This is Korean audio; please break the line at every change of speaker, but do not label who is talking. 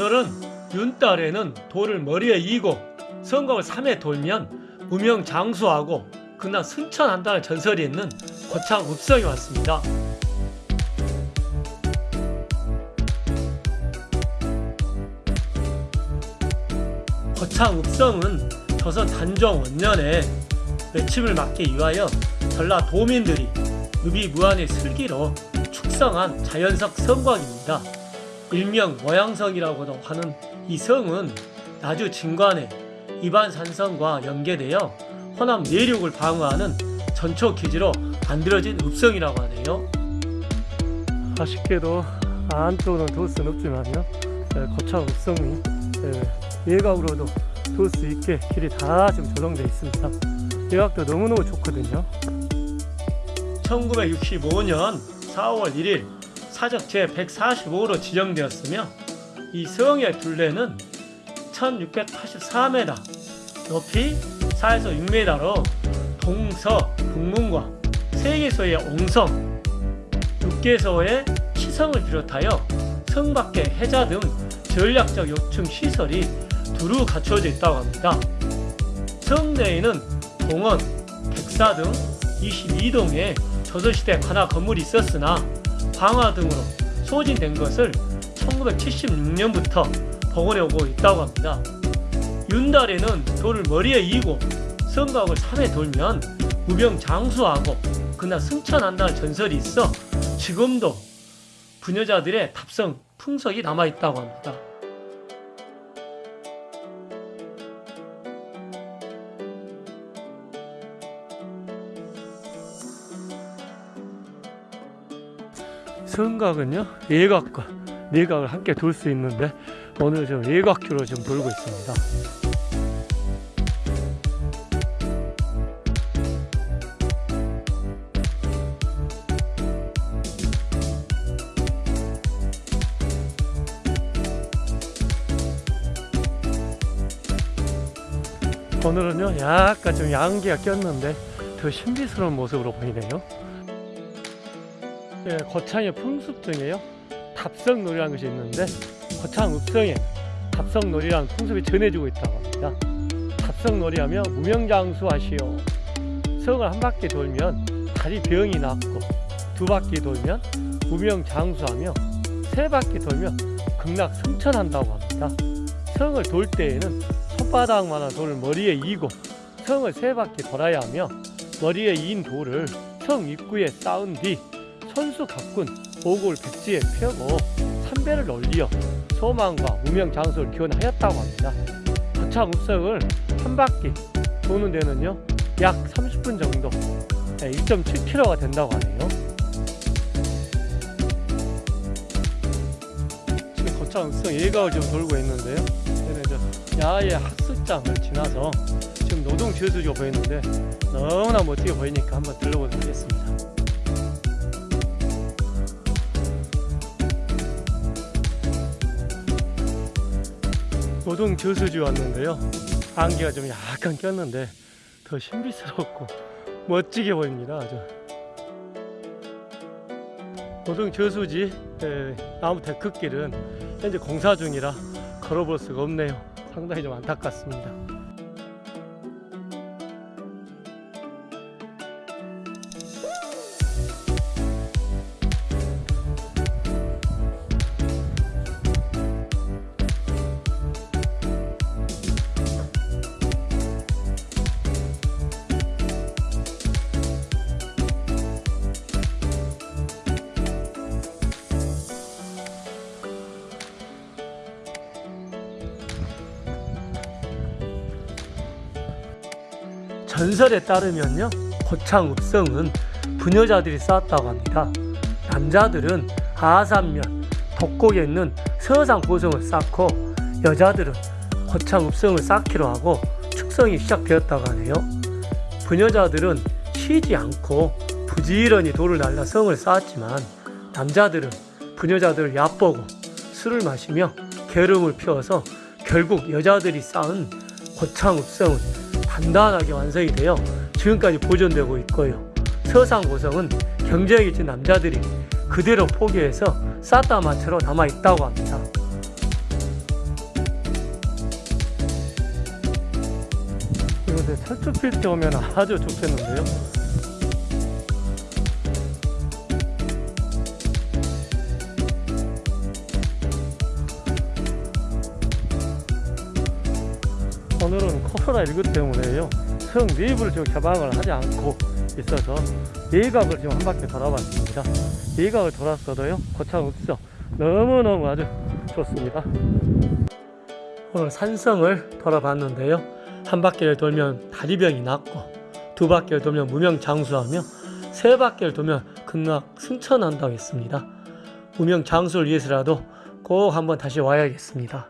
오늘은 윤달에는 돌을 머리에 이고 성곽을 3회 돌면 무명 장수하고 그날 승천한다는 전설이 있는 고창 읍성에 왔습니다. 고창 읍성은 조선 단종 원년에 외침을 막기 위하여 전라 도민들이 읍이 무한의 슬기로 축성한 자연석 성곽입니다. 일명 모양성이라고도 하는 이 성은 나주 진관의 이반산성과 연계되어 호남 내륙을 방어하는 전초 기지로 만들어진 읍성이라고 하네요. 아쉽게도 돌 수는 없지만요. 거창 읍성이 외곽으로도 돌 수 있게 길이 다 지금 조성되어 있습니다. 외곽도 너무너무 좋거든요. 1965년 4월 1일 사적 제145호로 지정되었으며 이 성의 둘레는 1684m, 높이 4에서 6m로 동서, 북문과 세계소의 옹성, 육계소의 시성을 비롯하여 성 밖의 해자 등 전략적 요충 시설이 두루 갖추어져 있다고 합니다. 성 내에는 동원, 객사 등 22동의 조선시대 관아 건물이 있었으나 방화 등으로 소진된 것을 1976년부터 복원해 오고 있다고 합니다. 윤달에는 돌을 머리에 이고 성곽을 3회 돌면 무병 장수하고 그날 승천한다는 전설이 있어 지금도 부녀자들의 탑성 풍속이 남아 있다고 합니다. 성곽은요 예각과 내각을 함께 돌 수 있는데 오늘 좀 예각주로 좀 돌고 있습니다. 오늘은요 약간 좀 양기가 꼈는데 더 신비스러운 모습으로 보이네요. 예, 거창의 풍습 중에요. 답성놀이라는 것이 있는데 거창 읍성에 답성놀이라는 풍습이 전해지고 있다고 합니다. 답성놀이 하며 무명장수 하시오. 성을 한 바퀴 돌면 다리 병이 낫고 두 바퀴 돌면 무명장수하며 세 바퀴 돌면 극락 승천한다고 합니다. 성을 돌 때에는 손바닥만한 돌을 머리에 이고 성을 세 바퀴 돌아야 하며 머리에 이인 돌을 성 입구에 쌓은 뒤 선수 가꾼 오골 백지에 펴고 삼배를 올리어 소망과 무명 장수를 기원하였다고 합니다. 거창 읍성을 한 바퀴 도는 데는요 약 30분 정도 2.7km가 된다고 하네요. 지금 거창 읍성 예각을 좀 돌고 있는데요. 야외 학습장을 지나서 지금 노동 지수지가 보이는데 너무나 멋지게 보이니까 한번 들러보도록 하겠습니다. 노동 저수지 왔는데요. 안개가 좀 약간 꼈는데 더 신비스럽고 멋지게 보입니다. 아주. 노동 저수지 나무 데크길은 현재 공사 중이라 걸어볼 수가 없네요. 상당히 좀 안타깝습니다. 전설에 따르면요 고창 읍성은 부녀자들이 쌓았다고 합니다. 남자들은 하산면 독곡에 있는 서상 고성을 쌓고 여자들은 고창 읍성을 쌓기로 하고 축성이 시작되었다고 하네요. 부녀자들은 쉬지 않고 부지런히 돌을 날라 성을 쌓았지만 남자들은 부녀자들을 얕보고 술을 마시며 게름을 피워서 결국 여자들이 쌓은 고창 읍성은 단단하게 완성이 되어 지금까지 보존되고 있고요. 서상 고성은 경쟁에 있던 남자들이 그대로 포기해서 사타마트로 남아있다고 합니다. 이곳에 철쭉필 때 오면 아주 좋겠는데요. 코로나 19 때문에요. 성 내부를 지금 개방을 하지 않고 있어서 예각을 지금 한 바퀴 돌아봤습니다. 예각을 돌았어도요. 고창 읍성 너무너무 아주 좋습니다. 오늘 산성을 돌아봤는데요. 한 바퀴를 돌면 다리병이 낫고 두 바퀴를 돌면 무명장수하며 세 바퀴를 돌면 극락 승천한다고 했습니다. 무명장수를 위해서라도 꼭 한번 다시 와야겠습니다.